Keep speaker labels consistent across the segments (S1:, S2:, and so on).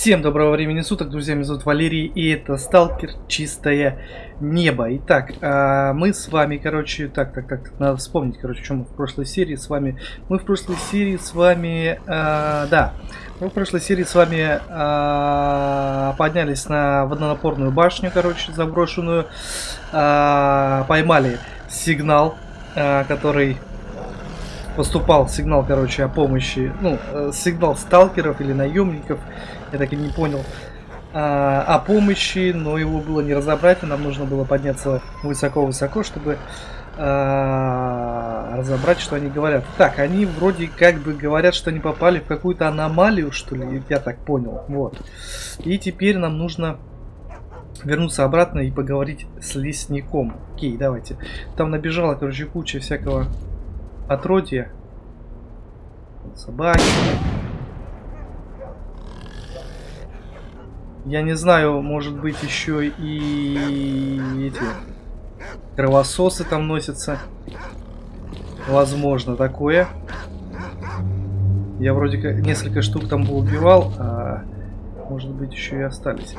S1: Всем доброго времени суток, друзья, меня зовут Валерий, и это Сталкер. Чистое Небо. Итак, а, мы с вами, короче, так, так, так, надо вспомнить, короче, что мы в прошлой серии с вами... Мы в прошлой серии с вами, а, да, мы в прошлой серии с вами а, поднялись на водонапорную башню, короче, заброшенную, поймали сигнал, который поступал сигнал, короче, о помощи, ну, э, сигнал сталкеров или наемников, я так и не понял, а, о помощи, но его было не разобрать, и нам нужно было подняться высоко-высоко, чтобы а, разобрать, что они говорят. Так, они вроде как бы говорят, что они попали в какую-то аномалию, что ли, я так понял, вот. И теперь нам нужно вернуться обратно и поговорить с лесником. Окей, давайте. Там набежала, короче, куча всякого отродья. Собаки. Я не знаю, может быть еще и эти кровососы там носятся. Возможно, такое. Я вроде как несколько штук там убивал, а может быть еще и остались.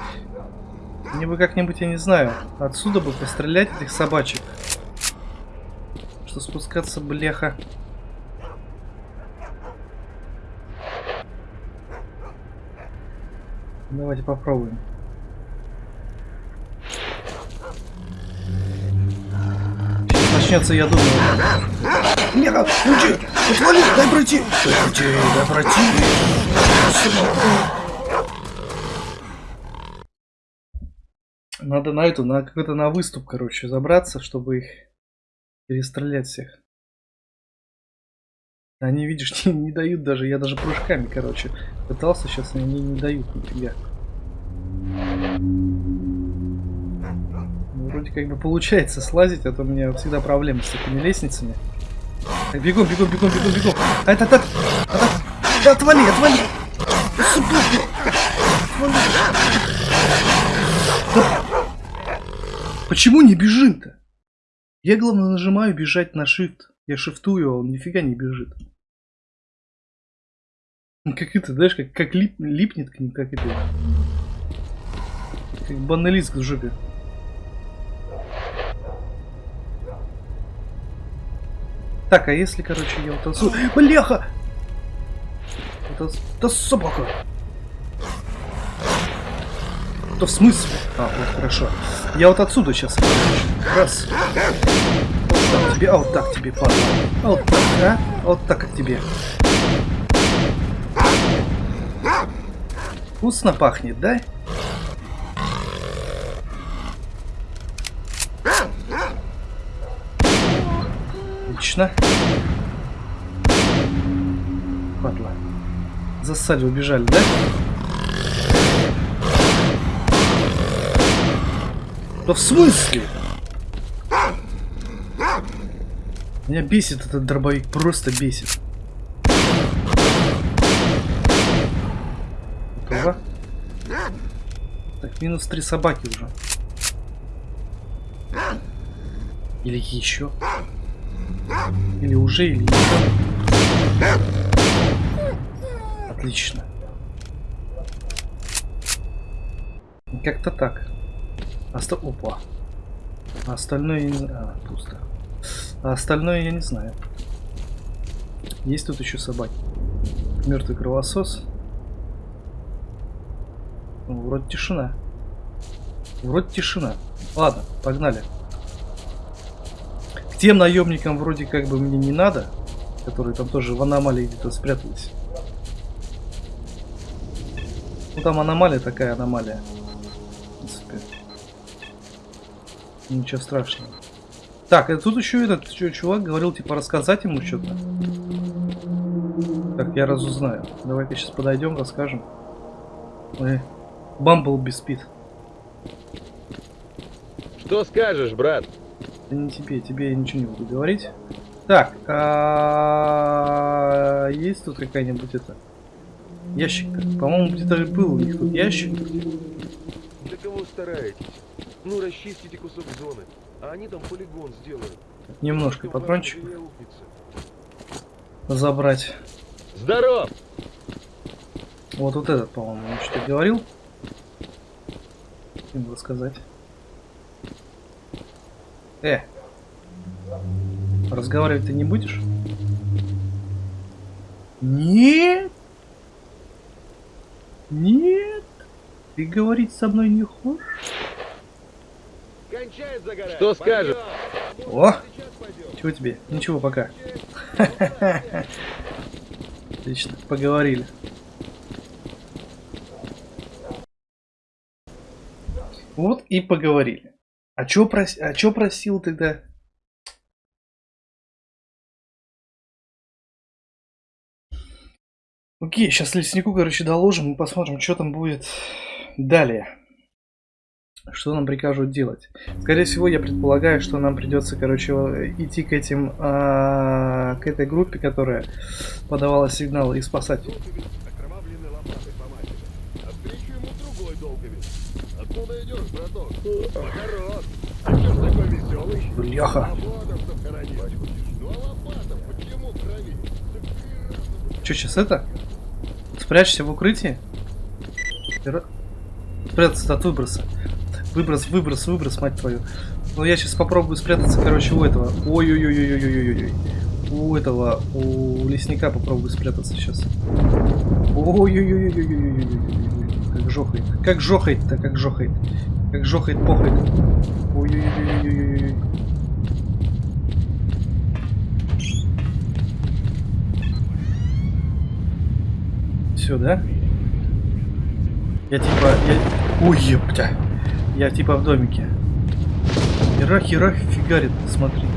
S1: Мне бы как-нибудь, я не знаю, отсюда бы пострелять этих собачек. Что спускаться, бляха. Давайте попробуем. Сейчас начнется, я думаю.
S2: Нет, уйди! Отвали! Дай пройти! Дай пройти! Дай пройти!
S1: Надо на эту, на какой-то на выступ, короче, забраться, чтобы их перестрелять всех. Они, видишь, не, не дают даже, я даже прыжками, короче, пытался, сейчас они не дают нифига. Ну, вроде как бы получается слазить, а то у меня всегда проблемы с этими лестницами. Бегом, бегом, бегом, бегом, бегом. А это так, а, да, отвали, отвали. Да. Почему не бежим-то? Я, главное, нажимаю бежать на shift. Я шифтую, а он нифига не бежит. Как это, знаешь, как, как лип, липнет к ним, как это. Как баналист в жопе. Так, а если, короче, я отсюда... Бляха! Это, это собака! Да в смысле? А, вот хорошо. Я вот отсюда сейчас. Раз. Вот так тебе, а вот так тебе, падла. А вот так, а? а вот так как тебе. Вкусно пахнет, да? Отлично. Падла. Засали, убежали, да? Да в смысле? Меня бесит этот дробовик, просто бесит. Готово. Так, минус три собаки уже. Или еще. Или уже, или еще. Отлично. Как-то так. Оста... Опа. А остальное... А, пусто. А остальное я не знаю. Есть тут еще собаки. Мертвый кровосос. Ну, вроде тишина. Вроде тишина. Ладно, погнали. К тем наемникам вроде как бы мне не надо. Которые там тоже в аномалии где-то спрятались. Ну там аномалия такая аномалия. В принципе. Ничего страшного. Так, и тут еще этот чувак говорил, типа, рассказать ему что-то. Так, я разузнаю. Давай-ка сейчас подойдем, расскажем. Ой, Бамблби спит.
S3: Что скажешь, брат?
S1: Да не тебе, тебе я ничего не буду говорить. Так, а есть тут какая-нибудь это ящик? По-моему, где-то был у них тут ящик.
S3: Для кого стараетесь? Ну, расчистите кусок зоны. А они там полигон сделают.
S1: Немножко патрончик забрать.
S3: Здоров!
S1: Вот вот этот, по-моему, он что-то говорил. Им рассказать. Э! Разговаривать ты не будешь? Нет! Нет! Ты говорить со мной не хочешь?
S4: Что скажешь?
S1: О! Чего тебе? Ничего пока. Отлично, поговорили. Вот и поговорили. А чё, прос... а чё просил тогда? Окей, сейчас леснику, короче, доложим и посмотрим, что там будет далее. Что нам прикажут делать? Скорее всего, я предполагаю, что нам придется, короче, идти к этим, а, к этой группе, которая подавала сигнал и спасать.
S3: Веселый?
S1: Бляха. Что сейчас это? Спрячься в укрытии? Спрятаться от выброса. Выброс, выброс, выброс, мать твою. Ну я сейчас попробую спрятаться, короче, у этого. Ой-ой-ой-ой-ой-ой-ой. У этого, у лесника попробую спрятаться сейчас. Ой-ой-ой-ой-ой-ой-ой-ой. Как жохает. Как жохает-то, как жохает. Как жохает, похает. Ой-ой-ой-ой-ой-ой. Все, да? Я типа... Я... Ой, ептя. Я типа в домике. Хера, хера, фигарит, смотри.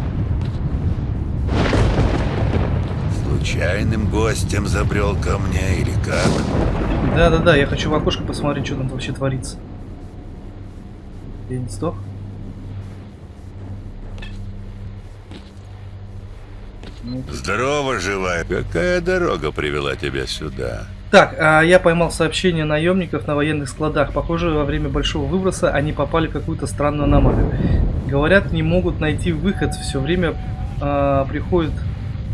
S2: Случайным гостем забрел ко мне или как?
S1: Да-да-да, я хочу в окошко посмотреть, что там вообще творится. Я не сдох? Ну,
S2: Здорово, живая. Какая дорога привела тебя сюда?
S1: Так, а я поймал сообщение наемников на военных складах. Похоже, во время большого выброса они попали в какую-то странную аномалию. Говорят, не могут найти выход, все время а, приходят,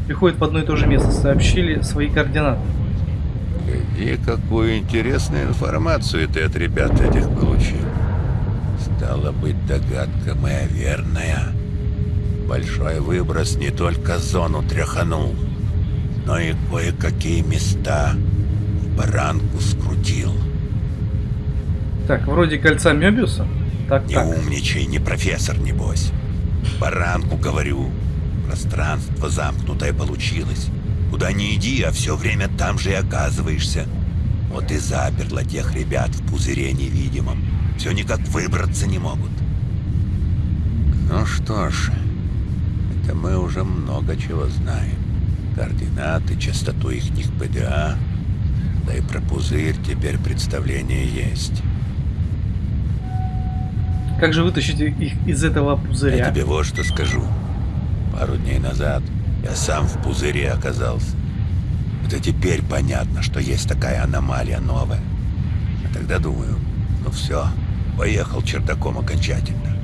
S1: приходят в одно и то же место. Сообщили свои координаты.
S2: И какую интересную информацию ты от ребят этих получил. Стало быть, догадка моя верная. Большой выброс не только зону тряханул, но и кое-какие места в баранку скрутил.
S1: Так, вроде кольца Мёбиуса. Так,
S2: Не
S1: так.
S2: умничай, не профессор, небось. Баранку, говорю. Пространство замкнутое получилось. Куда ни иди, а все время там же и оказываешься. Вот и заперло тех ребят в пузыре невидимом. Все никак выбраться не могут. Ну что ж, это мы уже много чего знаем. Координаты, частоту ихних ПДА. Да и про пузырь теперь представление есть.
S1: Как же вытащить их из этого
S2: Я
S1: пузыря?
S2: тебе вот что скажу. Пару дней назад я сам в пузыре оказался. Это теперь понятно, что есть такая аномалия новая. А тогда думаю, ну все, поехал чердаком окончательно.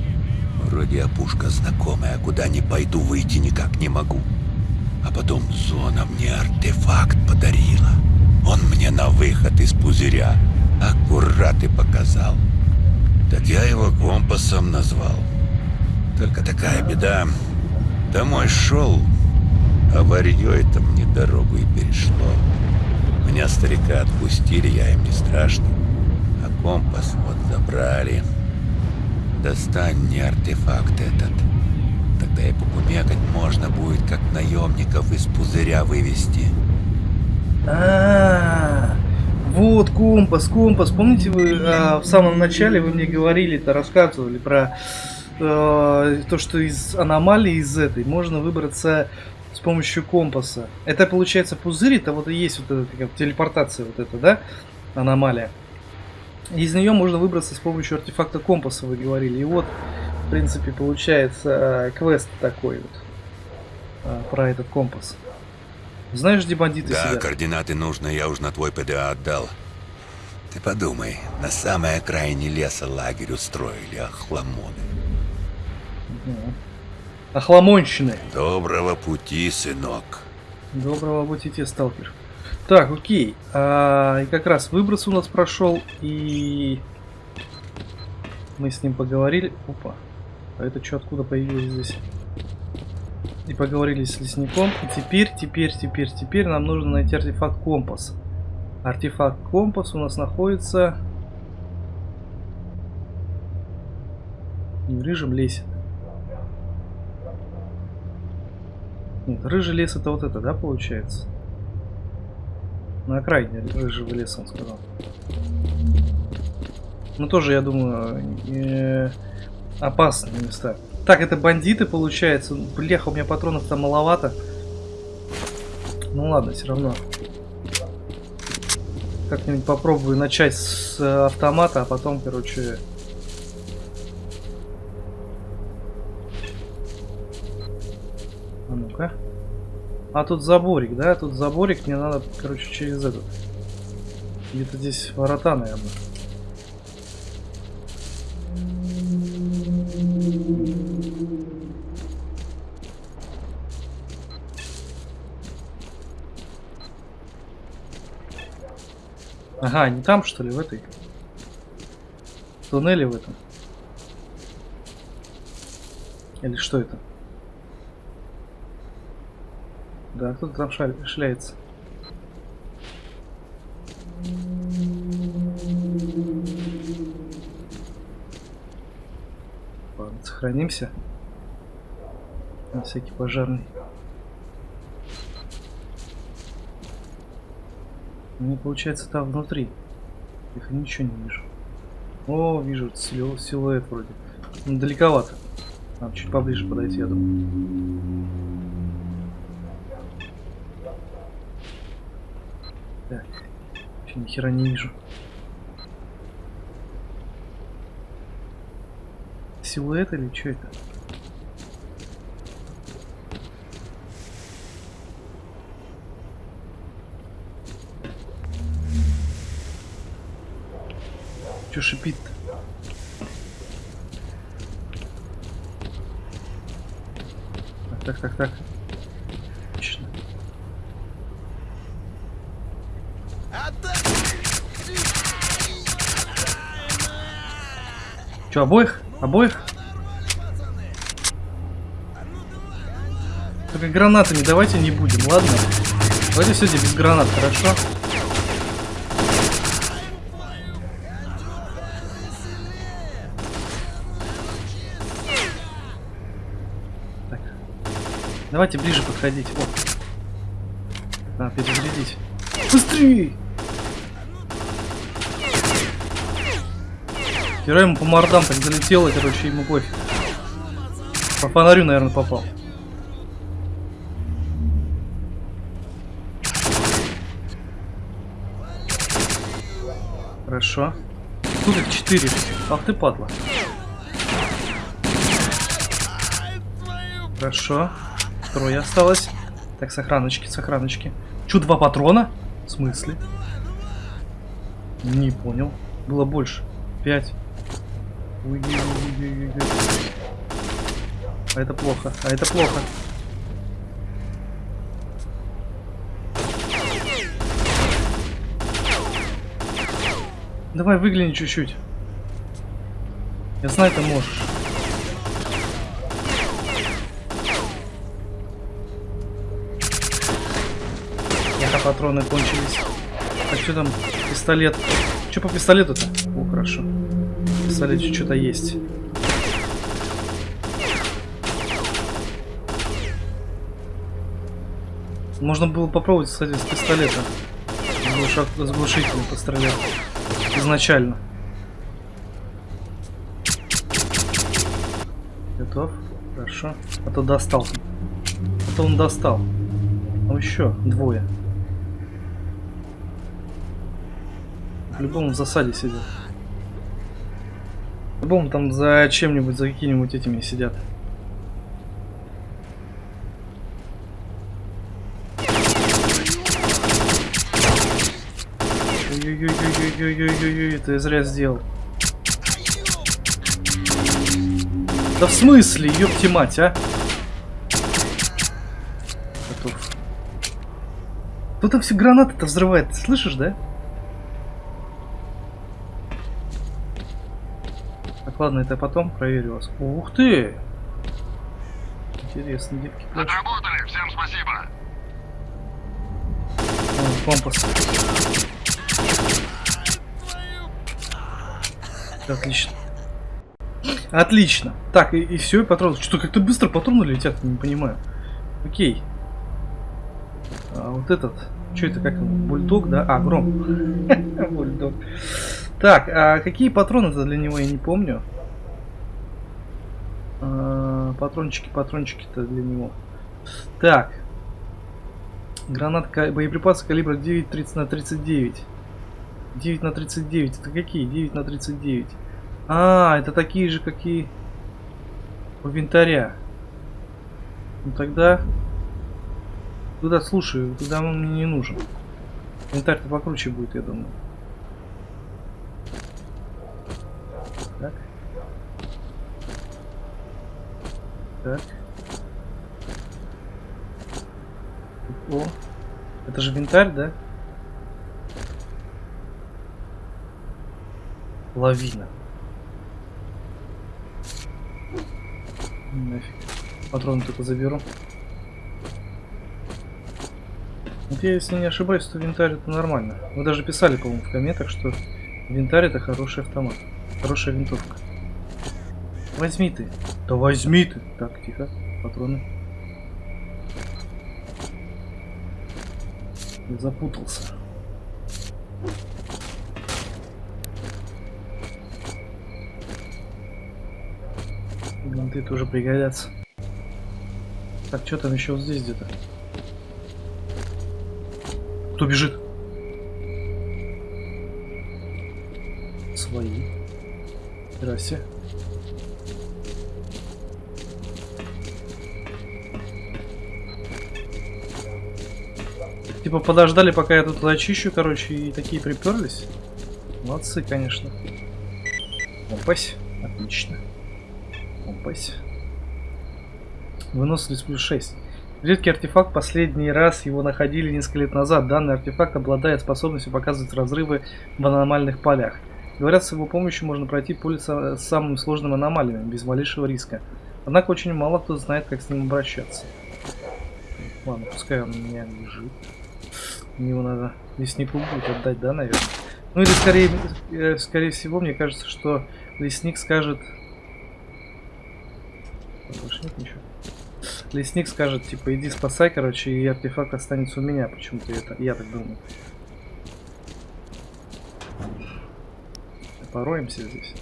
S2: Вроде опушка знакомая, куда не пойду, выйти никак не могу. А потом зона мне артефакт подарила. Он мне на выход из пузыря аккурат и показал. Так я его компасом назвал. Только такая беда. Домой шел, а варьё это мне дорогу и перешло. Меня старика отпустили, я им не страшный. А компас вот забрали. Достань мне артефакт этот. Тогда и покумекать можно будет, как наемников из пузыря вывести.
S1: А, вот компас, компас. Помните, вы а, в самом начале вы мне говорили-то, рассказывали про э, то, что из аномалии, из этой, можно выбраться с помощью компаса. Это получается пузырь, это вот и есть вот эта такая телепортация вот эта, да, аномалия. Из нее можно выбраться с помощью артефакта компаса, вы говорили. И вот, в принципе, получается э, квест такой вот э, про этот компас. Знаешь, где бандиты
S2: Да,
S1: сидят?
S2: координаты нужно, я уж на твой ПДА отдал. Ты подумай, на самой окраине леса лагерь устроили охламоны.
S1: Мгм. Охламонщины.
S2: Доброго пути, сынок.
S1: Доброго пути тебе, сталкер. Так, окей. А, и как раз выброс у нас прошел, и мы с ним поговорили. Опа. А это что, откуда появилось здесь? И поговорили с лесником. И теперь, теперь, теперь, теперь нам нужно найти артефакт компас. Артефакт компас у нас находится... Не в рыжем лесе. Нет, рыжий лес это вот это, да, получается? На окраине рыжего леса, он сказал. Ну, тоже, я думаю, э, опасные места. Так, это бандиты, получается. Бляха, у меня патронов там маловато. Ну ладно, все равно. Как-нибудь попробую начать с э, автомата, а потом, короче... А ну-ка. А тут заборик, да? Тут заборик, мне надо, короче, через этот. Где-то здесь ворота, наверное. Ага, не там что ли, в этой? В туннеле в этом? Или что это? Да, кто-то там шляется. Ладно, сохранимся. На всякий пожарный. Мне получается там внутри. Их ничего не вижу. О, вижу силу, силуэт вроде. Далековато. Надо чуть поближе подойти, я думаю. Так. Вообще ни хера не вижу. Силуэт или что это? Че шипит-то? Так, так, так. Отлично. Че, обоих? Обоих? Только гранатами давайте не будем, ладно? Давайте сегодня без гранат, хорошо? Так. Давайте ближе подходить. О. Надо перезарядить. Быстрее! Вчера ему по мордам так залетело, короче, ему пофиг. По фонарю, наверное, попал. Хорошо. Тут их четыре. Ах ты падла. Хорошо. Трое осталось. Так, сохраночки, сохраночки. Чё, два патрона? В смысле? Не понял. Было больше. Пять. Ой-ой-ой-ой-ой. А это плохо, а это плохо. Давай выгляни чуть-чуть. Я знаю, ты можешь. Ага, патроны кончились. Так, что там? Пистолет. Что по пистолету-то? О, хорошо. Пистолете что-то есть. Можно было попробовать, кстати, с пистолета. С глушителем пострелять. Изначально. Готов? Хорошо. А то достал. А то он достал. Ну еще двое. По-любому в засаде сидят. По-любому там за чем-нибудь, за какими-нибудь этими сидят. Ой-ой-ой-ой-ой-ой-ой-ой, я зря сделал. Да в смысле, ёпти мать, а? Готов. Кто там все гранаты-то взрывает? Ты слышишь, да? Ладно, это потом проверю вас. Ух ты! Интересно, плачут.
S3: Отработали, всем спасибо.
S1: О, компас. Отлично. Отлично. Так, и, и все, и патроны. Что, как-то быстро патроны летят, не понимаю. Окей. А вот этот. Что это, как? Бульдог, да? А, гром. Бульдог. Так, а какие патроны-то для него, я не помню. А, патрончики, патрончики-то для него. Так. Гранат, ка- боеприпасы калибра 9 на 39. 9 на 39. Это какие? 9 на 39. А, это такие же, какие у винтаря. Ну тогда... Туда, слушай, туда он мне не нужен. Винтарь-то покруче будет, я думаю. Так. Так. О, это же винтарь, да? Лавина. Нафиг. Патроны только заберу. Вот я, если не ошибаюсь, то винтарь это нормально. Вы даже писали, по-моему, в комментах, что винтарь это хороший автомат. Хорошая винтовка. Возьми ты. Да возьми ты. Так, тихо. Патроны. Я запутался. Винты тоже пригодятся. Так, что там еще здесь где-то? Кто бежит? Свои. Здрасте. Типа подождали, пока я тут очищу, короче, и такие приперлись. Молодцы, конечно. Опась. Отлично. Опась. Выносливость плюс 6. Редкий артефакт, последний раз его находили несколько лет назад. Данный артефакт обладает способностью показывать разрывы в аномальных полях. Говорят, с его помощью можно пройти поле с самыми сложными аномалиями, без малейшего риска. Однако очень мало кто знает, как с ним обращаться. Ладно, пускай он у меня лежит. Его надо леснику будет отдать, да, наверное? Ну или скорее, э, скорее всего, мне кажется, что лесник скажет... Больше нет ничего. Лесник скажет, типа, иди спасай, короче, и артефакт останется у меня. Почему-то это, я так думаю. Пороемся здесь.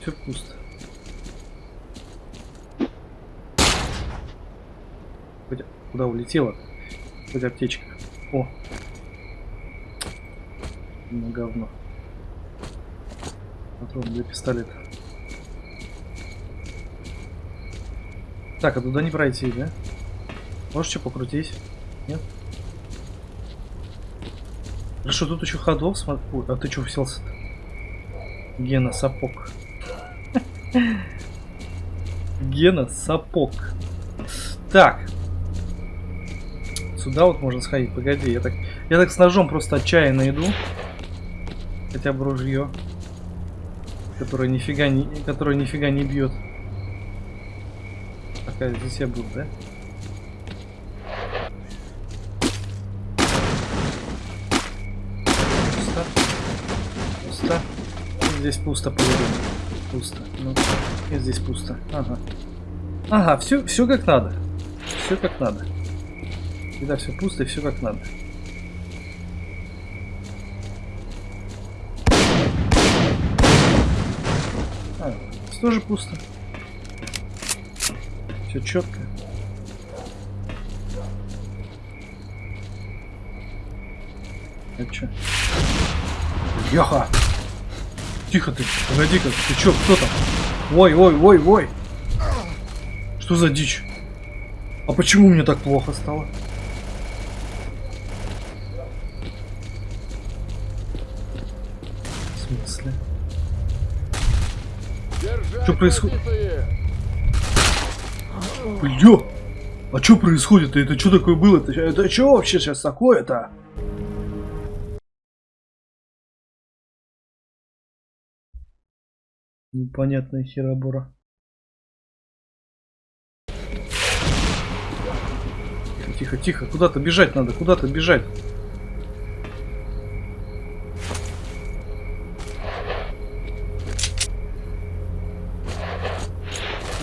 S1: Все пусто. Хоть- Куда улетела? Хоть аптечка. О! Ну, говно. Патрон для пистолета. Так, а туда не пройти, да? Можешь что покрутить? Нет? Хорошо, тут еще ходов смотри. А ты что уселся -то? Гена сапог. Гена сапог. Так. Сюда вот можно сходить. Погоди, я так, я так с ножом просто отчаянно иду. Хотя бы ружье. Которое нифига не, которое нифига не бьет. Такая здесь я буду, да? Пусто. Пусто. И здесь пусто, по Пусто. Ну, и здесь пусто. Ага. Ага, все, все как надо. Все как надо. Когда все пусто и все как надо. А, здесь тоже пусто. Все четко. Это что? Яха! Тихо ты, погоди-ка, ты чё, кто там? Ой, ой, ой, ой! Что за дичь? А почему мне так плохо стало? В смысле?
S3: Держать
S1: Что происходит? Бля! А что происходит? Это что такое было? Это, это что вообще сейчас такое-то? Непонятная херобора. Тихо, тихо. Куда-то бежать надо, куда-то бежать.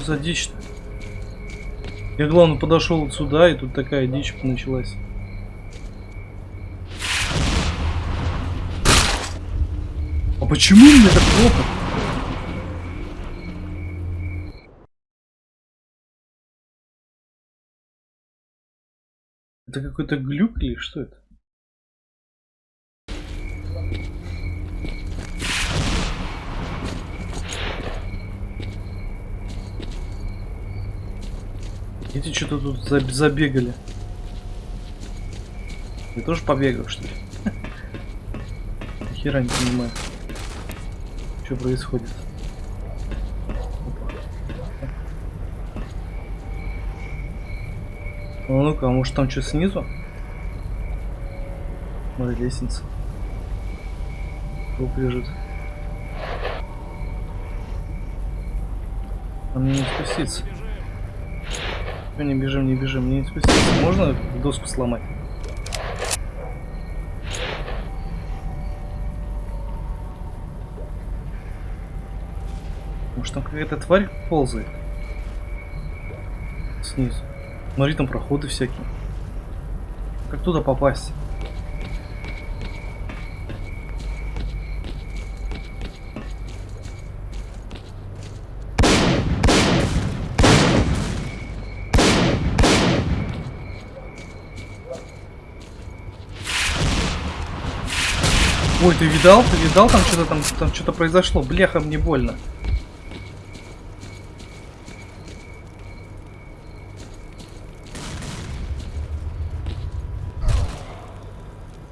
S1: За дичь-то? Я, главное, подошел сюда, и тут такая дичь началась. А почему мне так плохо? Это какой-то глюк или что это? Эти что-то тут заб- забегали. Я тоже побегал, что ли? Хера не понимаю. Что происходит? Ну, ну-ка, а может там что снизу? Смотри, лестница. Труп лежит. А мне не спуститься. Чё, не бежим, не бежим, не спуститься. Можно доску сломать? Может там какая-то тварь ползает? Снизу. Смотри, там проходы всякие. Как туда попасть? Ты видал? Ты видал? Там что-то там, там что-то произошло. Бляха, мне больно.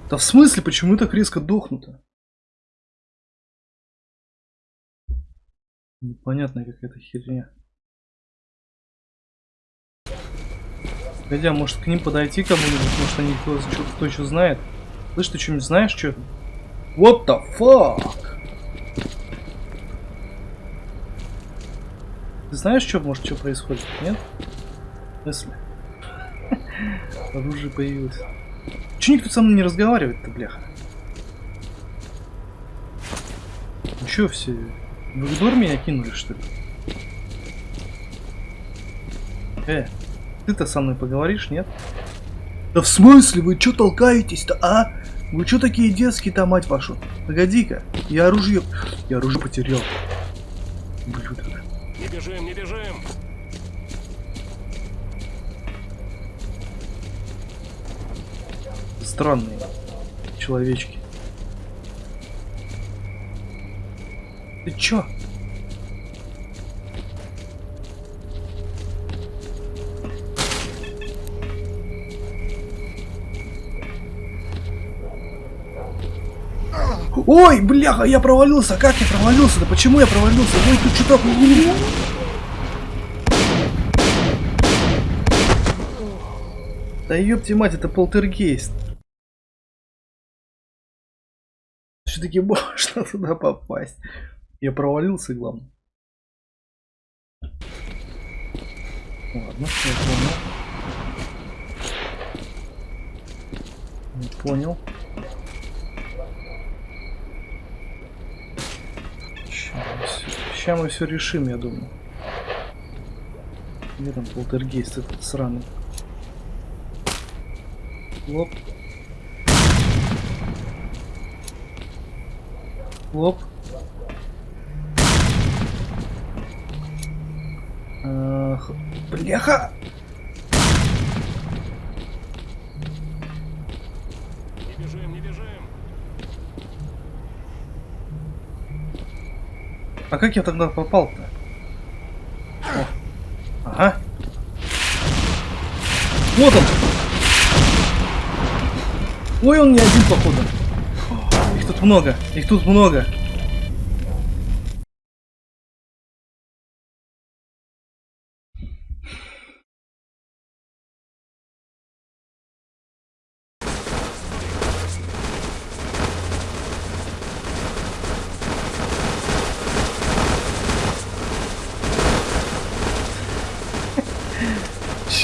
S1: Да в смысле, почему так резко дохнуто? Непонятная какая-то херня. Погоди, а может к ним подойти кому-нибудь? Может они кто, кто, кто еще знает? Слышь, ты что-нибудь знаешь, что? What the fuck? Ты знаешь, что может, что происходит? Нет? Смысле? Оружие появилось. Че никто со мной не разговаривает-то, бляха? Ну чё все? В игнор меня кинули, что ли? Э, ты-то со мной поговоришь, нет? Да в смысле? Вы чё толкаетесь-то, а? Вы чё такие детские-то, мать вашу? Погоди-ка, я оружие... Я оружие потерял. Блюдо.
S4: Не бежим, не бежим!
S1: Странные человечки. Ты чё? Ой, бляха, я провалился. Как я провалился? Да почему я провалился? Ой, тут что-то... Да ёпти мать, это полтергейст. Все-таки можно туда попасть. Я провалился, главное. Ладно, я понял. Не понял. Сейчас мы все решим, я думаю. Где там полтергейст этот сраный? Лоп. Лоп. Бляха!
S4: Не бежим, не бежим!
S1: А как я тогда попал-то? Ага. Вот он! Ой, он не один, походу. Их тут много, их тут много.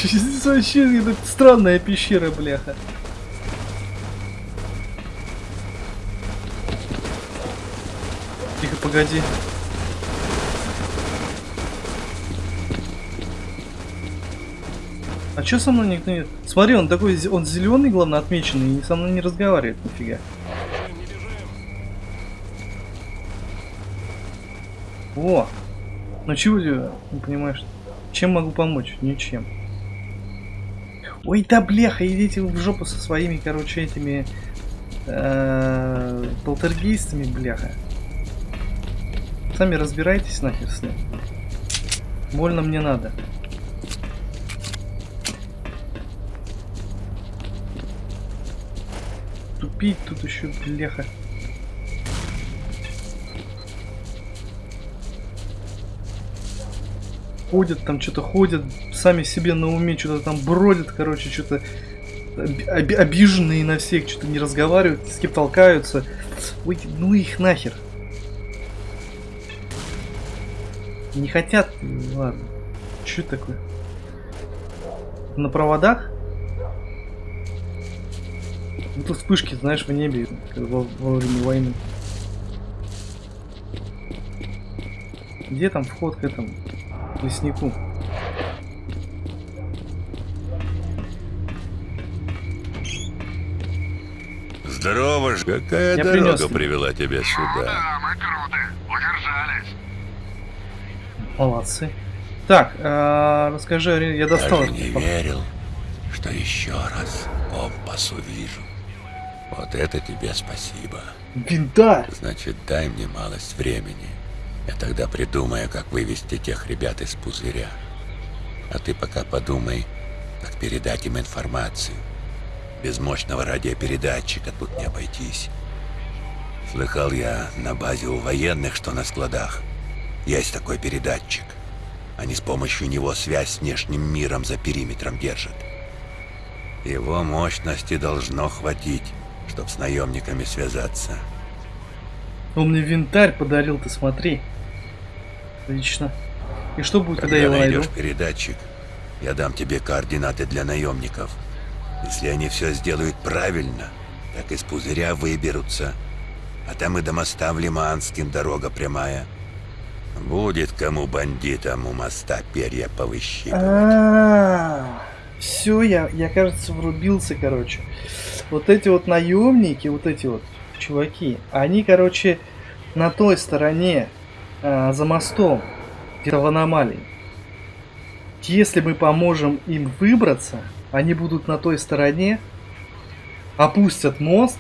S1: Здесь вообще странная пещера, бляха. Тихо, погоди. А чё со мной никто не... Смотри, он такой, он зеленый, главное, отмеченный, и со мной не разговаривает, нифига. О! Ну чего не понимаешь? Чем могу помочь? Ничем. Ой, да бляха, идите в жопу со своими, короче, этими э, полтергейстами, бляха. Сами разбирайтесь нахер с ним. Больно мне надо. Тупить тут еще, бляха. Ходят, там что-то ходят, сами себе на уме, что-то там бродят, короче, что-то оби- обиженные на всех, что-то не разговаривают, с кем толкаются. Ой, ну их нахер. Не хотят? Ну, Ладно. Что такое? На проводах? Ну тут вспышки, знаешь, в небе во, во время войны. Где там вход к этому? К леснику.
S2: Здорово же. Какая
S1: Я
S2: дорога
S1: принес.
S2: привела тебя сюда?
S3: Да, мы круто. Удержались.
S1: Молодцы. Так, э, расскажи, Ари- я достал.
S2: Даже
S1: этот
S2: не верил, что еще раз компас увижу. Вот это тебе спасибо.
S1: Винтарь!
S2: Значит, дай мне малость времени. Я тогда придумаю, как вывести тех ребят из пузыря. А ты пока подумай, как передать им информацию. Без мощного радиопередатчика тут не обойтись. Слыхал я на базе у военных, что на складах есть такой передатчик. Они с помощью него связь с внешним миром за периметром держат. Его мощности должно хватить, чтобы с наемниками связаться.
S1: Он мне винтарь подарил, ты смотри. Отлично. И что будет, когда
S2: Когда
S1: я его найду?
S2: передатчик, я дам тебе координаты для наемников. Если они все сделают правильно, так из пузыря выберутся. А там и до моста в Лиманским дорога прямая. Будет кому бандитам у моста перья повыщипывать.
S1: А, все, я, я, кажется, врубился, короче. Вот эти вот наемники, вот эти вот чуваки, они, короче, на той стороне, а, за мостом, где-то в аномалии. Если мы поможем им выбраться, они будут на той стороне, опустят мост,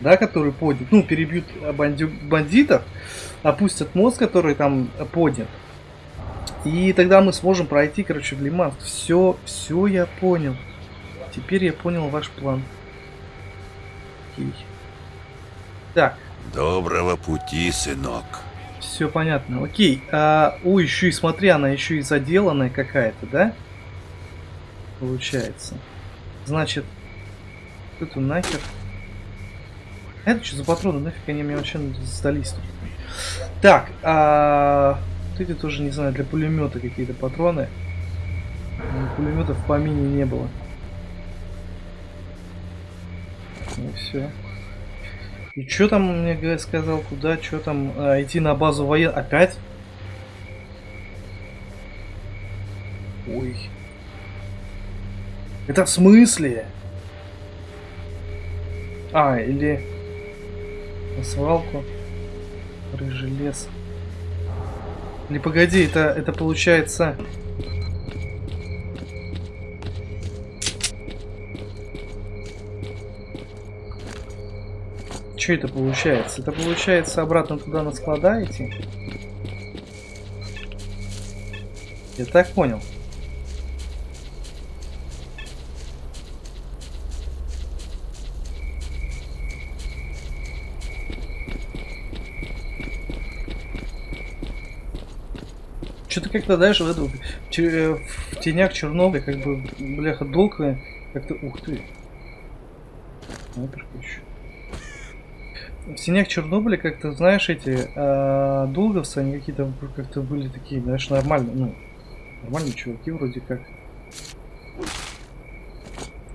S1: да, который поднят, ну, перебьют банди- бандитов, опустят мост, который там поднят. И тогда мы сможем пройти, короче, в Лиман. Все, все я понял. Теперь я понял ваш план. Окей. Так,
S2: Доброго пути, сынок.
S1: все понятно. Окей. А, ой, еще и смотри, она еще и заделанная какая-то, да? Получается. Значит, это нахер. Это что за патроны? Нафиг они мне вообще сдались тут? Так, а... вот эти тоже, не знаю, для пулемета какие-то патроны. М, Пулеметов в помине не было. И все. И что там мне говорит, сказал, куда, что там, а, идти на базу воен... Опять? Ой. Это в смысле? А, или на свалку. Рыжий лес. Или погоди, это, это получается... Что это получается? Это получается обратно туда на склада идти? Я так понял. Что-то как-то, знаешь, в, че- э, в тенях Чернобыля, как бы, бляха, долго как-то... Ух ты. Снайперка еще. В тенях Чернобыля как-то, знаешь, эти а, долговцы, они какие-то как-то были такие, знаешь, нормальные, ну, нормальные чуваки вроде как.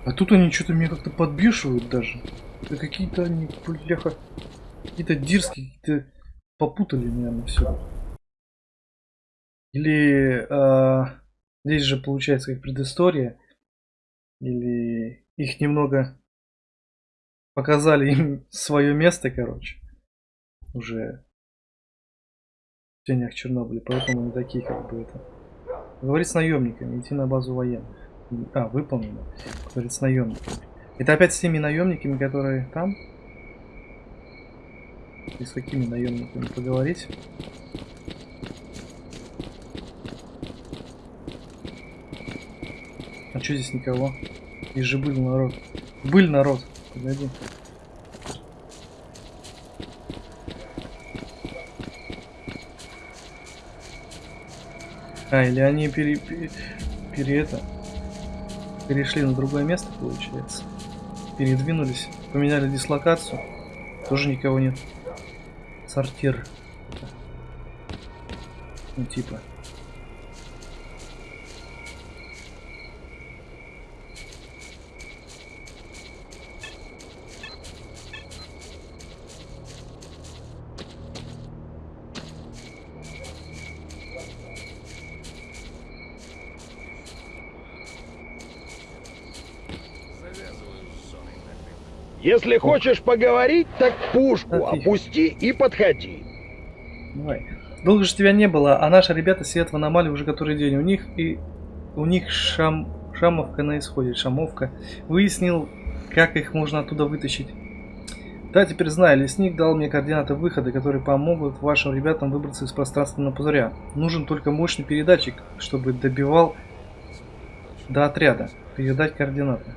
S1: А тут они что-то меня как-то подбешивают даже. Да какие-то они, бляха, какие-то дирские, какие-то попутали, наверное, все. Или а, здесь же получается как предыстория, или их немного показали им свое место, короче, уже в тенях Чернобыля, поэтому они такие как бы это. Говорит с наемниками, идти на базу военных. А, выполнено. Говорит с наемниками. Это опять с теми наемниками, которые там? И с какими наемниками поговорить? А что здесь никого? Здесь же был народ. Был народ. Погоди. А, или они пере, пере, пере это перешли на другое место, получается. Передвинулись, поменяли дислокацию. Тоже никого нет. Сортир. Ну, типа.
S3: Если хочешь поговорить, так пушку опусти и подходи.
S1: Давай. Долго же тебя не было, а наши ребята сидят в аномалии уже который день. У них и у них шам... шамовка на исходе, шамовка. Выяснил, как их можно оттуда вытащить. Да, теперь знаю, лесник дал мне координаты выхода, которые помогут вашим ребятам выбраться из пространственного пузыря. Нужен только мощный передатчик, чтобы добивал до отряда. Передать координаты.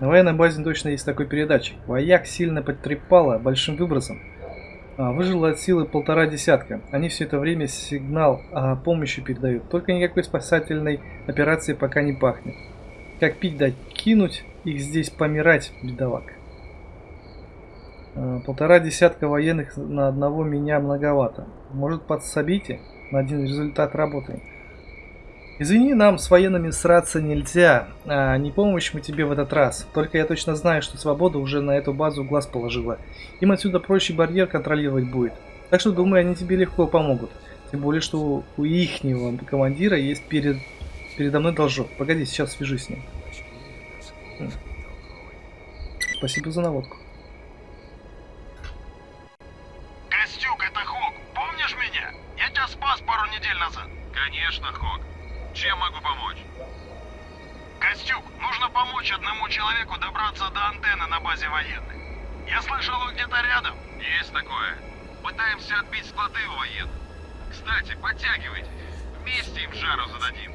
S1: На военной базе точно есть такой передатчик. Вояк сильно потрепало большим выбросом. А, выжило от силы полтора десятка. Они все это время сигнал о помощи передают. Только никакой спасательной операции пока не пахнет. Как пить дать? Кинуть их здесь помирать, бедовак. А, полтора десятка военных на одного меня многовато. Может подсобите? На один результат работы. Извини, нам с военными сраться нельзя. А, не помощь мы тебе в этот раз. Только я точно знаю, что свобода уже на эту базу глаз положила. Им отсюда проще барьер контролировать будет. Так что, думаю, они тебе легко помогут. Тем более, что у ихнего командира есть перед... передо мной должок. Погоди, сейчас свяжусь с ним. Спасибо за наводку.
S5: Костюк, это Хок. Помнишь меня? Я тебя спас пару недель назад. Конечно, Хок. Чем могу помочь? Костюк, нужно помочь одному человеку добраться до антенны на базе военных. Я слышал, вы где-то рядом. Есть такое. Пытаемся отбить склады у военных. Кстати, подтягивайте. Вместе им жару зададим.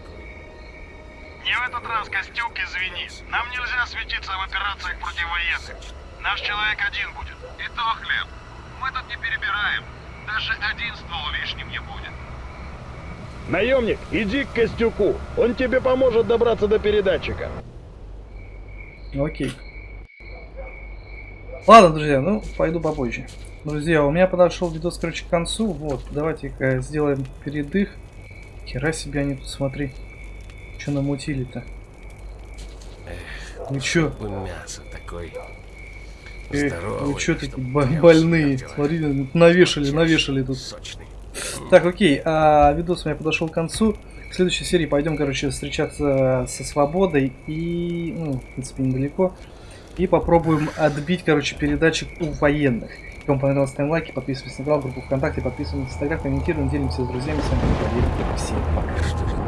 S5: Не в этот раз, Костюк, извини. Нам нельзя светиться в операциях против военных. Наш человек один будет. И то хлеб. Мы тут не перебираем. Даже один ствол лишним не будет.
S3: Наемник, иди к Костюку. Он тебе поможет добраться до передатчика.
S1: Ну, Окей. Ладно, друзья, ну, пойду попозже. Друзья, у меня подошел видос, короче, к концу. Вот, давайте-ка сделаем передых. Хера себе они тут, смотри. Что намутили-то? Чё?
S4: Бы мясо такой.
S1: Эх,
S4: здоровый,
S1: вы чё такие больные? Смотри, навешали, навешали тут.
S4: Сочный.
S1: Так, окей, а, видос у меня подошел к концу. В следующей серии пойдем, короче, встречаться со свободой и, ну, в принципе, недалеко. И попробуем отбить, короче, передатчик у военных. Вам понравилось, ставим лайки, подписывайтесь на канал, группу ВКонтакте, подписывайтесь на Инстаграм, комментируем, делимся с друзьями. С вами был Валерий. Всем пока.